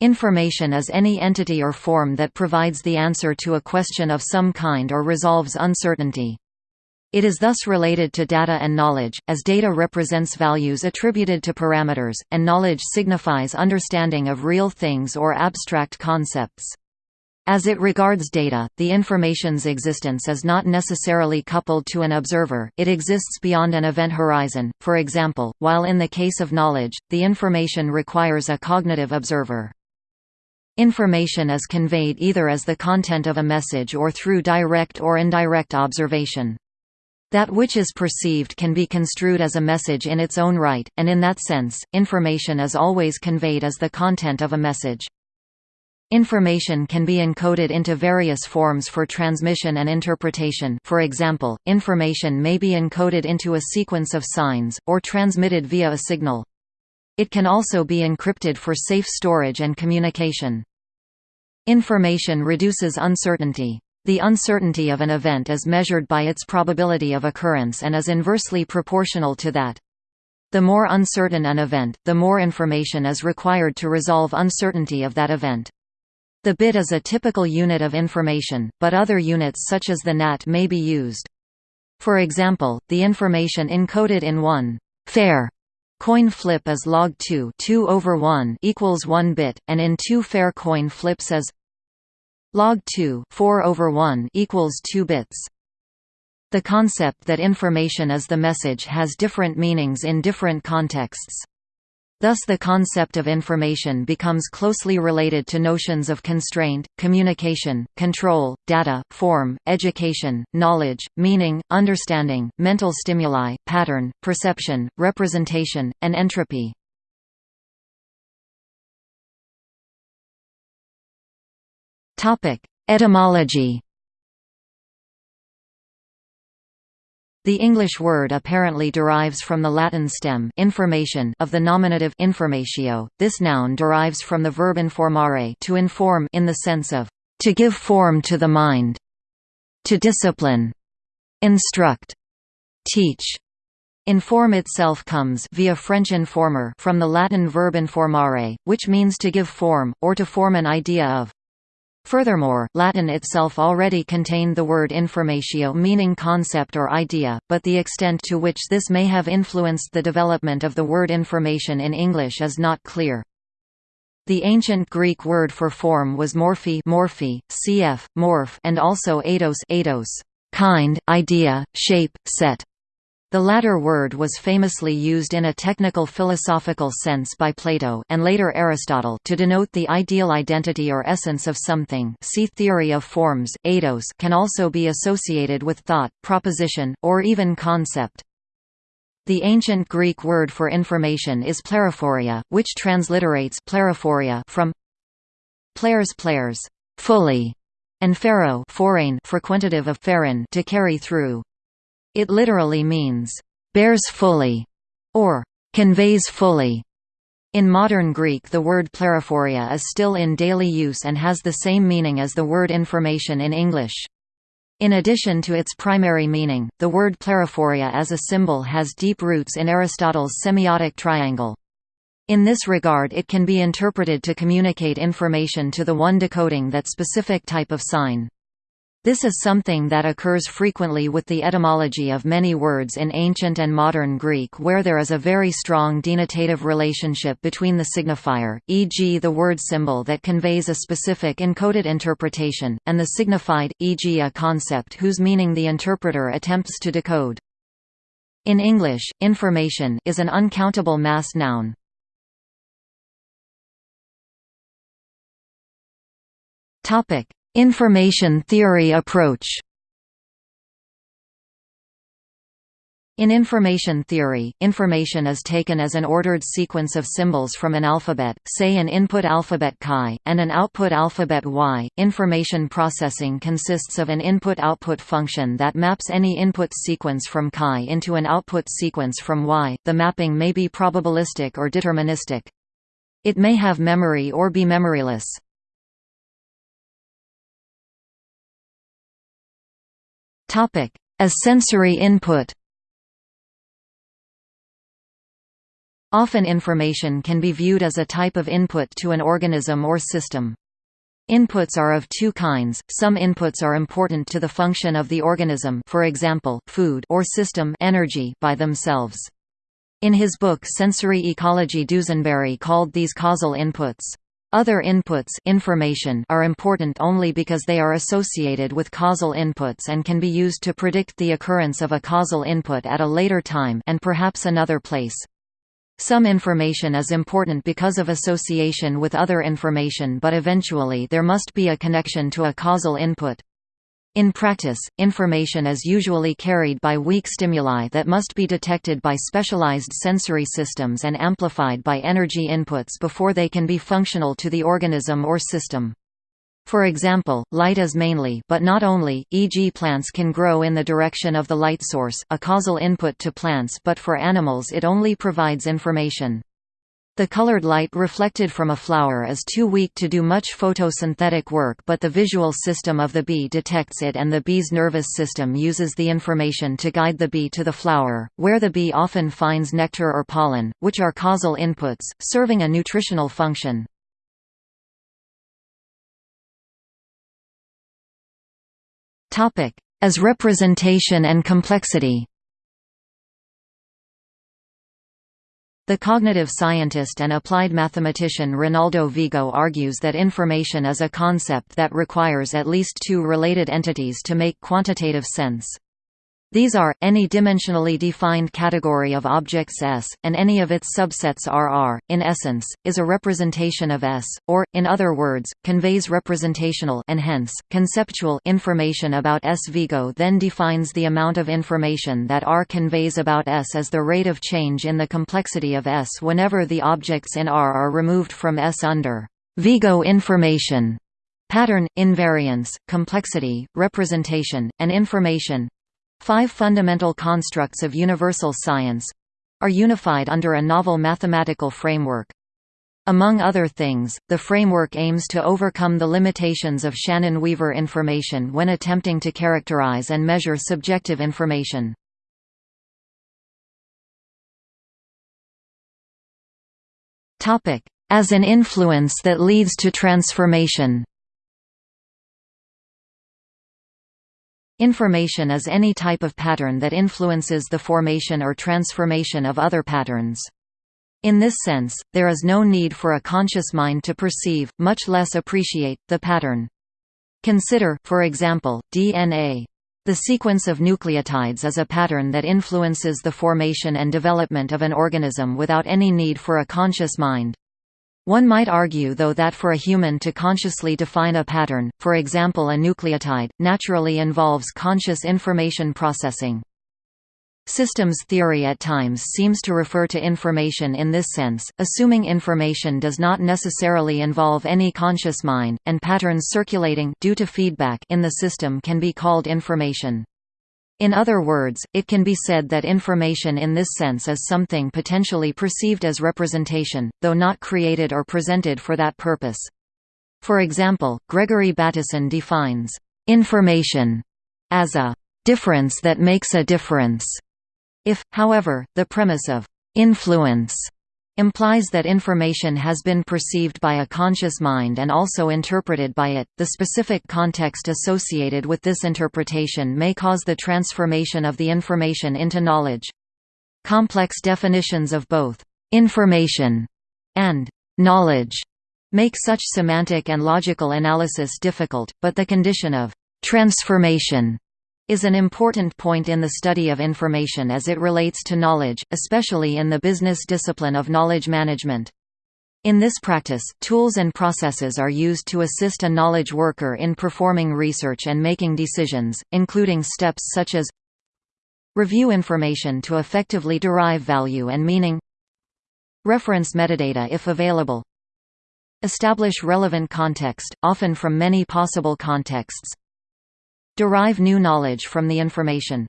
Information is any entity or form that provides the answer to a question of some kind or resolves uncertainty. It is thus related to data and knowledge, as data represents values attributed to parameters, and knowledge signifies understanding of real things or abstract concepts. As it regards data, the information's existence is not necessarily coupled to an observer, it exists beyond an event horizon, for example, while in the case of knowledge, the information requires a cognitive observer. Information is conveyed either as the content of a message or through direct or indirect observation. That which is perceived can be construed as a message in its own right, and in that sense, information is always conveyed as the content of a message. Information can be encoded into various forms for transmission and interpretation for example, information may be encoded into a sequence of signs, or transmitted via a signal. It can also be encrypted for safe storage and communication. Information reduces uncertainty. The uncertainty of an event is measured by its probability of occurrence and is inversely proportional to that. The more uncertain an event, the more information is required to resolve uncertainty of that event. The bit is a typical unit of information, but other units such as the nat may be used. For example, the information encoded in one fair coin flip is log 2 2 over 1 equals 1 bit, and in two fair coin flips as log 2 4 over 1 equals 2 bits. The concept that information is the message has different meanings in different contexts. Thus the concept of information becomes closely related to notions of constraint, communication, control, data, form, education, knowledge, meaning, understanding, mental stimuli, pattern, perception, representation, and entropy. Etymology The English word apparently derives from the Latin stem information of the nominative informatio. This noun derives from the verb informare to inform in the sense of to give form to the mind, to discipline, instruct, teach. Inform itself comes via French informer from the Latin verb informare, which means to give form, or to form an idea of. Furthermore, Latin itself already contained the word informatio meaning concept or idea, but the extent to which this may have influenced the development of the word information in English is not clear. The ancient Greek word for form was morphe, morphe cf. morph and also eidos, eidos kind, idea, shape, set. The latter word was famously used in a technical philosophical sense by Plato and later Aristotle to denote the ideal identity or essence of something see theory of forms, eidos can also be associated with thought, proposition, or even concept. The ancient Greek word for information is plerophoria, which transliterates plerophoria from players players, fully, and pharaoh foreign frequentative of pherin to carry through. It literally means, bears fully, or conveys fully. In modern Greek the word plerophoria is still in daily use and has the same meaning as the word information in English. In addition to its primary meaning, the word plerophoria as a symbol has deep roots in Aristotle's semiotic triangle. In this regard it can be interpreted to communicate information to the one decoding that specific type of sign. This is something that occurs frequently with the etymology of many words in ancient and modern Greek where there is a very strong denotative relationship between the signifier, e.g. the word symbol that conveys a specific encoded interpretation, and the signified, e.g. a concept whose meaning the interpreter attempts to decode. In English, information is an uncountable mass noun. Topic: Information theory approach In information theory, information is taken as an ordered sequence of symbols from an alphabet, say an input alphabet chi, and an output alphabet y. Information processing consists of an input-output function that maps any input sequence from chi into an output sequence from y. The mapping may be probabilistic or deterministic. It may have memory or be memoryless. Topic: As sensory input. Often information can be viewed as a type of input to an organism or system. Inputs are of two kinds, some inputs are important to the function of the organism for example, food or system energy by themselves. In his book Sensory Ecology Dusenbery called these causal inputs. Other inputs information are important only because they are associated with causal inputs and can be used to predict the occurrence of a causal input at a later time and perhaps another place. Some information is important because of association with other information but eventually there must be a connection to a causal input. In practice, information is usually carried by weak stimuli that must be detected by specialized sensory systems and amplified by energy inputs before they can be functional to the organism or system. For example, light is mainly but not only, e.g. plants can grow in the direction of the light source, a causal input to plants but for animals it only provides information. The colored light reflected from a flower is too weak to do much photosynthetic work but the visual system of the bee detects it and the bee's nervous system uses the information to guide the bee to the flower, where the bee often finds nectar or pollen, which are causal inputs, serving a nutritional function. As representation and complexity The cognitive scientist and applied mathematician Ronaldo Vigo argues that information is a concept that requires at least two related entities to make quantitative sense. These are, any dimensionally defined category of objects S, and any of its subsets RR, in essence, is a representation of S, or, in other words, conveys representational and hence, conceptual information about S. Vigo then defines the amount of information that R conveys about S as the rate of change in the complexity of S whenever the objects in R are removed from S under Vigo information. Pattern, invariance, complexity, representation, and information Five fundamental constructs of universal science are unified under a novel mathematical framework. Among other things, the framework aims to overcome the limitations of Shannon-Weaver information when attempting to characterize and measure subjective information. As an influence that leads to transformation Information is any type of pattern that influences the formation or transformation of other patterns. In this sense, there is no need for a conscious mind to perceive, much less appreciate, the pattern. Consider, for example, DNA. The sequence of nucleotides is a pattern that influences the formation and development of an organism without any need for a conscious mind. One might argue though that for a human to consciously define a pattern, for example a nucleotide, naturally involves conscious information processing. Systems theory at times seems to refer to information in this sense, assuming information does not necessarily involve any conscious mind, and patterns circulating due to feedback in the system can be called information. In other words, it can be said that information in this sense is something potentially perceived as representation, though not created or presented for that purpose. For example, Gregory Bateson defines information as a difference that makes a difference. If, however, the premise of influence implies that information has been perceived by a conscious mind and also interpreted by it. The specific context associated with this interpretation may cause the transformation of the information into knowledge. Complex definitions of both information and knowledge make such semantic and logical analysis difficult, but the condition of transformation is an important point in the study of information as it relates to knowledge, especially in the business discipline of knowledge management. In this practice, tools and processes are used to assist a knowledge worker in performing research and making decisions, including steps such as Review information to effectively derive value and meaning Reference metadata if available Establish relevant context, often from many possible contexts Derive new knowledge from the information.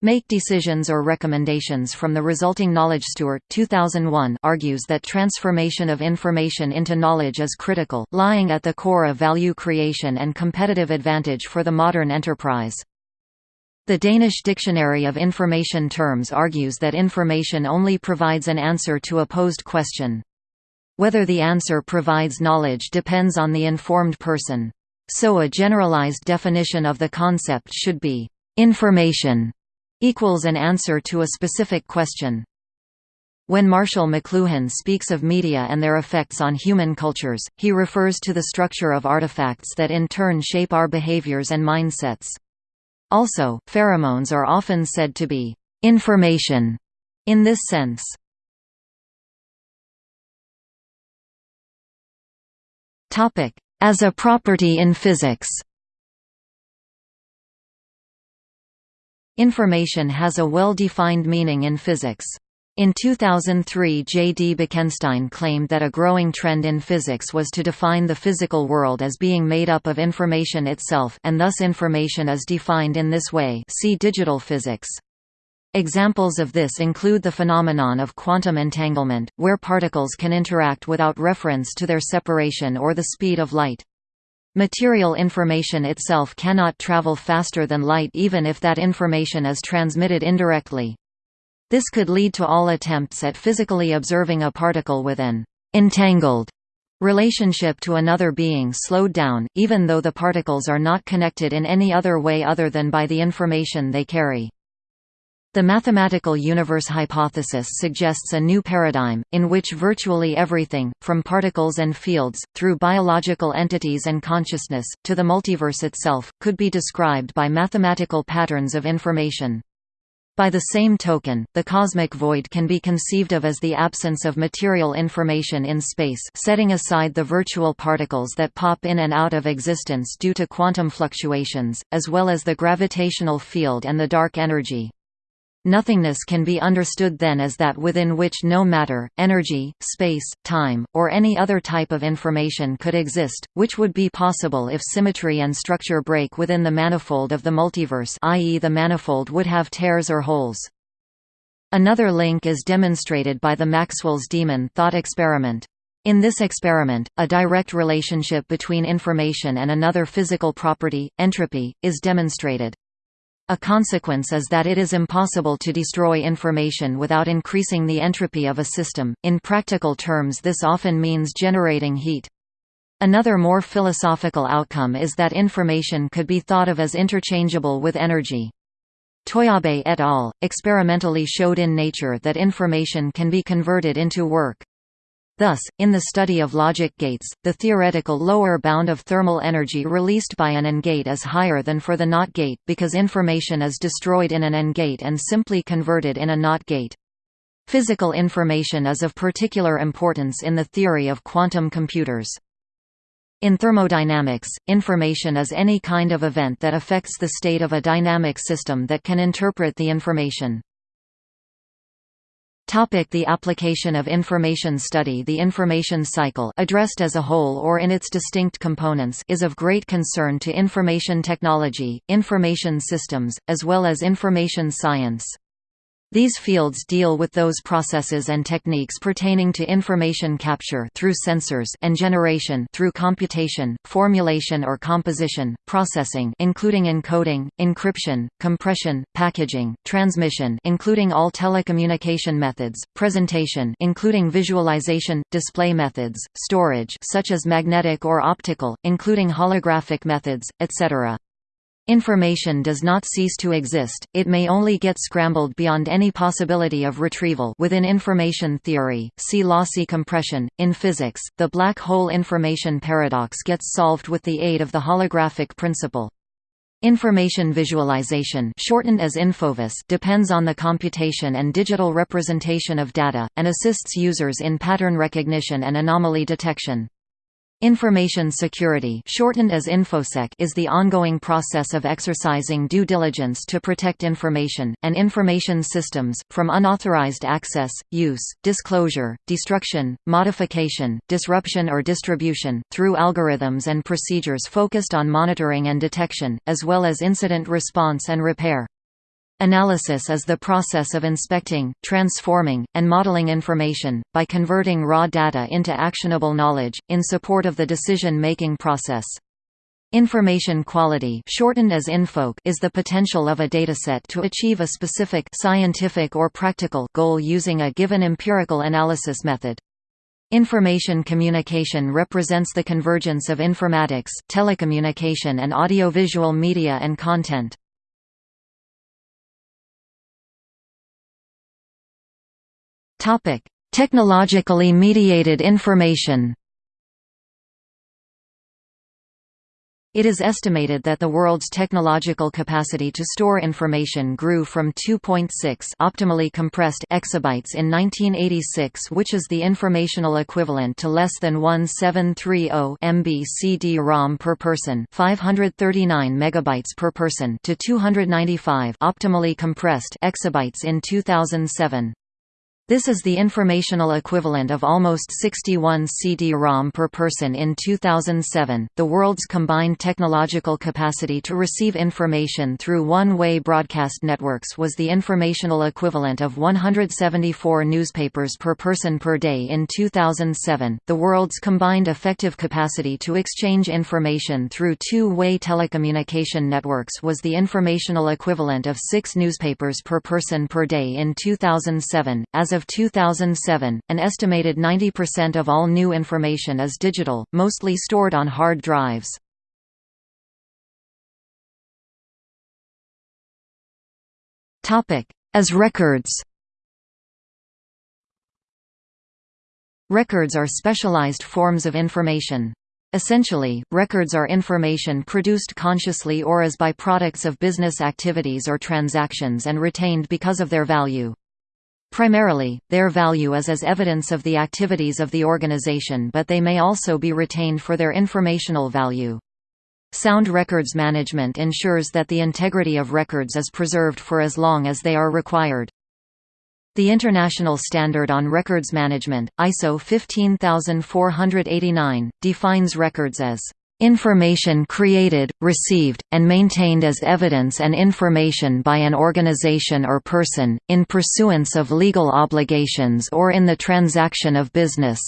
Make decisions or recommendations from the resulting knowledge. Stewart 2001 argues that transformation of information into knowledge is critical, lying at the core of value creation and competitive advantage for the modern enterprise. The Danish Dictionary of Information Terms argues that information only provides an answer to a posed question. Whether the answer provides knowledge depends on the informed person. So a generalized definition of the concept should be, "...information equals an answer to a specific question." When Marshall McLuhan speaks of media and their effects on human cultures, he refers to the structure of artifacts that in turn shape our behaviors and mindsets. Also, pheromones are often said to be information in this sense. As a property in physics Information has a well-defined meaning in physics. In 2003 J. D. Bekenstein claimed that a growing trend in physics was to define the physical world as being made up of information itself and thus information is defined in this way see digital physics. Examples of this include the phenomenon of quantum entanglement, where particles can interact without reference to their separation or the speed of light. Material information itself cannot travel faster than light even if that information is transmitted indirectly. This could lead to all attempts at physically observing a particle with an entangled relationship to another being slowed down, even though the particles are not connected in any other way other than by the information they carry. The mathematical universe hypothesis suggests a new paradigm, in which virtually everything, from particles and fields, through biological entities and consciousness, to the multiverse itself, could be described by mathematical patterns of information. By the same token, the cosmic void can be conceived of as the absence of material information in space setting aside the virtual particles that pop in and out of existence due to quantum fluctuations, as well as the gravitational field and the dark energy. Nothingness can be understood then as that within which no matter, energy, space, time, or any other type of information could exist, which would be possible if symmetry and structure break within the manifold of the multiverse i.e. the manifold would have tears or holes. Another link is demonstrated by the Maxwell's demon thought experiment. In this experiment, a direct relationship between information and another physical property, entropy, is demonstrated. A consequence is that it is impossible to destroy information without increasing the entropy of a system. In practical terms, this often means generating heat. Another more philosophical outcome is that information could be thought of as interchangeable with energy. Toyabe et al. experimentally showed in Nature that information can be converted into work. Thus, in the study of logic gates, the theoretical lower bound of thermal energy released by an AND gate is higher than for the NOT gate, because information is destroyed in an AND gate and simply converted in a NOT gate. Physical information is of particular importance in the theory of quantum computers. In thermodynamics, information is any kind of event that affects the state of a dynamic system that can interpret the information. Topic the application of information study The information cycle addressed as a whole or in its distinct components is of great concern to information technology, information systems, as well as information science. These fields deal with those processes and techniques pertaining to information capture through sensors and generation through computation, formulation or composition, processing including encoding, encryption, compression, packaging, transmission including all telecommunication methods, presentation including visualization, display methods, storage such as magnetic or optical, including holographic methods, etc. Information does not cease to exist, it may only get scrambled beyond any possibility of retrieval within information theory, see lossy compression. In physics, the black hole information paradox gets solved with the aid of the holographic principle. Information visualization shortened as Infovis depends on the computation and digital representation of data, and assists users in pattern recognition and anomaly detection. Information security shortened as InfoSec is the ongoing process of exercising due diligence to protect information, and information systems, from unauthorized access, use, disclosure, destruction, modification, disruption or distribution, through algorithms and procedures focused on monitoring and detection, as well as incident response and repair. Analysis is the process of inspecting, transforming, and modeling information, by converting raw data into actionable knowledge, in support of the decision-making process. Information quality shortened as INFOQ is the potential of a dataset to achieve a specific scientific or practical goal using a given empirical analysis method. Information communication represents the convergence of informatics, telecommunication and audiovisual media and content. Technologically mediated information It is estimated that the world's technological capacity to store information grew from 2.6 optimally compressed exabytes in 1986 which is the informational equivalent to less than 1730 MB CD-ROM per person 539 megabytes per person to 295 optimally compressed exabytes in 2007. This is the informational equivalent of almost 61 CD-ROM per person in 2007. The world's combined technological capacity to receive information through one-way broadcast networks was the informational equivalent of 174 newspapers per person per day in 2007. The world's combined effective capacity to exchange information through two-way telecommunication networks was the informational equivalent of 6 newspapers per person per day in 2007. As of of 2007, an estimated 90% of all new information is digital, mostly stored on hard drives. As records Records are specialized forms of information. Essentially, records are information produced consciously or as byproducts of business activities or transactions and retained because of their value. Primarily, their value is as evidence of the activities of the organization but they may also be retained for their informational value. Sound records management ensures that the integrity of records is preserved for as long as they are required. The International Standard on Records Management, ISO 15489, defines records as Information created, received, and maintained as evidence and information by an organization or person, in pursuance of legal obligations or in the transaction of business.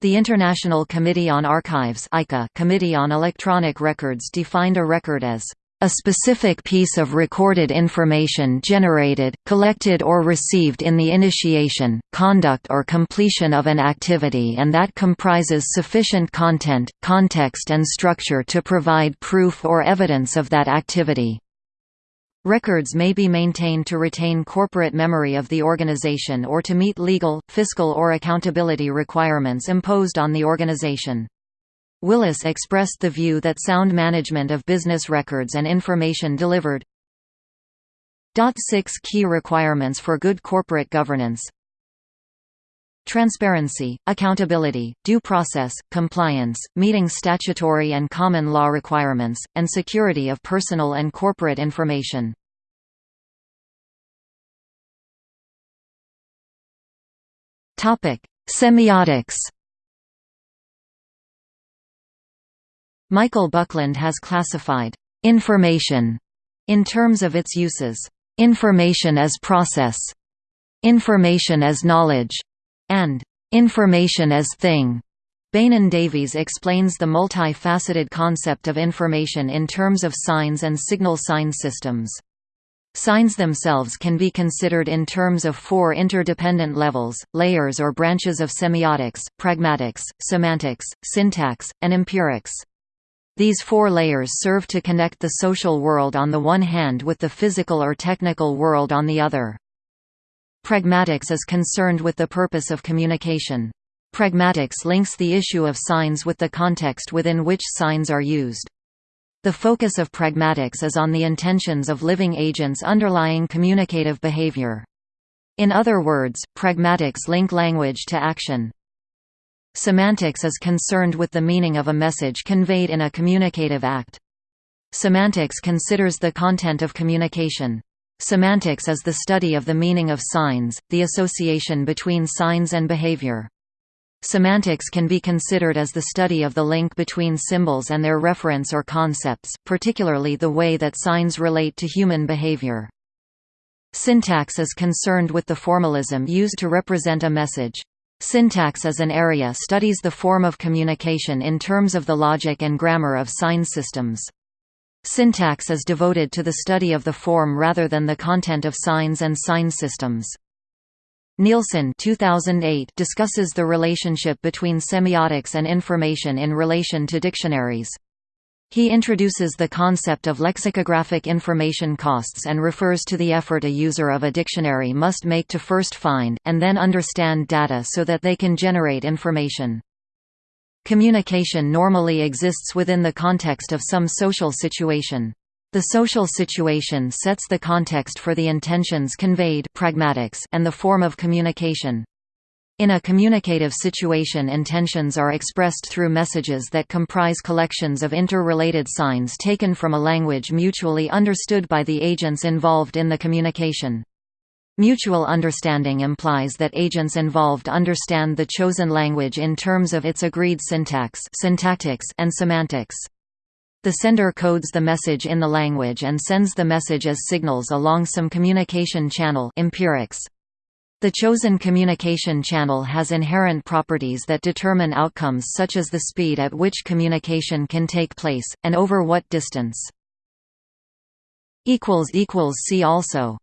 The International Committee on Archives ICA' Committee on Electronic Records defined a record as a specific piece of recorded information generated, collected or received in the initiation, conduct or completion of an activity and that comprises sufficient content, context and structure to provide proof or evidence of that activity. Records may be maintained to retain corporate memory of the organization or to meet legal, fiscal or accountability requirements imposed on the organization. Willis expressed the view that sound management of business records and information delivered. Six key requirements for good corporate governance. Transparency, accountability, due process, compliance, meeting statutory and common law requirements, and security of personal and corporate information. Semiotics Michael Buckland has classified information in terms of its uses. Information as process, information as knowledge, and information as thing. Beynon-Davies explains the multi-faceted concept of information in terms of signs and signal sign systems. Signs themselves can be considered in terms of four interdependent levels, layers or branches of semiotics, pragmatics, semantics, syntax, and empirics. These four layers serve to connect the social world on the one hand with the physical or technical world on the other. Pragmatics is concerned with the purpose of communication. Pragmatics links the issue of signs with the context within which signs are used. The focus of pragmatics is on the intentions of living agents underlying communicative behavior. In other words, pragmatics link language to action. Semantics is concerned with the meaning of a message conveyed in a communicative act. Semantics considers the content of communication. Semantics is the study of the meaning of signs, the association between signs and behavior. Semantics can be considered as the study of the link between symbols and their reference or concepts, particularly the way that signs relate to human behavior. Syntax is concerned with the formalism used to represent a message. Syntax as an area studies the form of communication in terms of the logic and grammar of sign systems. Syntax is devoted to the study of the form rather than the content of signs and sign systems. Nielsen 2008 discusses the relationship between semiotics and information in relation to dictionaries. He introduces the concept of lexicographic information costs and refers to the effort a user of a dictionary must make to first find, and then understand data so that they can generate information. Communication normally exists within the context of some social situation. The social situation sets the context for the intentions conveyed pragmatics and the form of communication. In a communicative situation intentions are expressed through messages that comprise collections of interrelated signs taken from a language mutually understood by the agents involved in the communication. Mutual understanding implies that agents involved understand the chosen language in terms of its agreed syntax syntactics and semantics. The sender codes the message in the language and sends the message as signals along some communication channel empirics. The chosen communication channel has inherent properties that determine outcomes such as the speed at which communication can take place, and over what distance. See also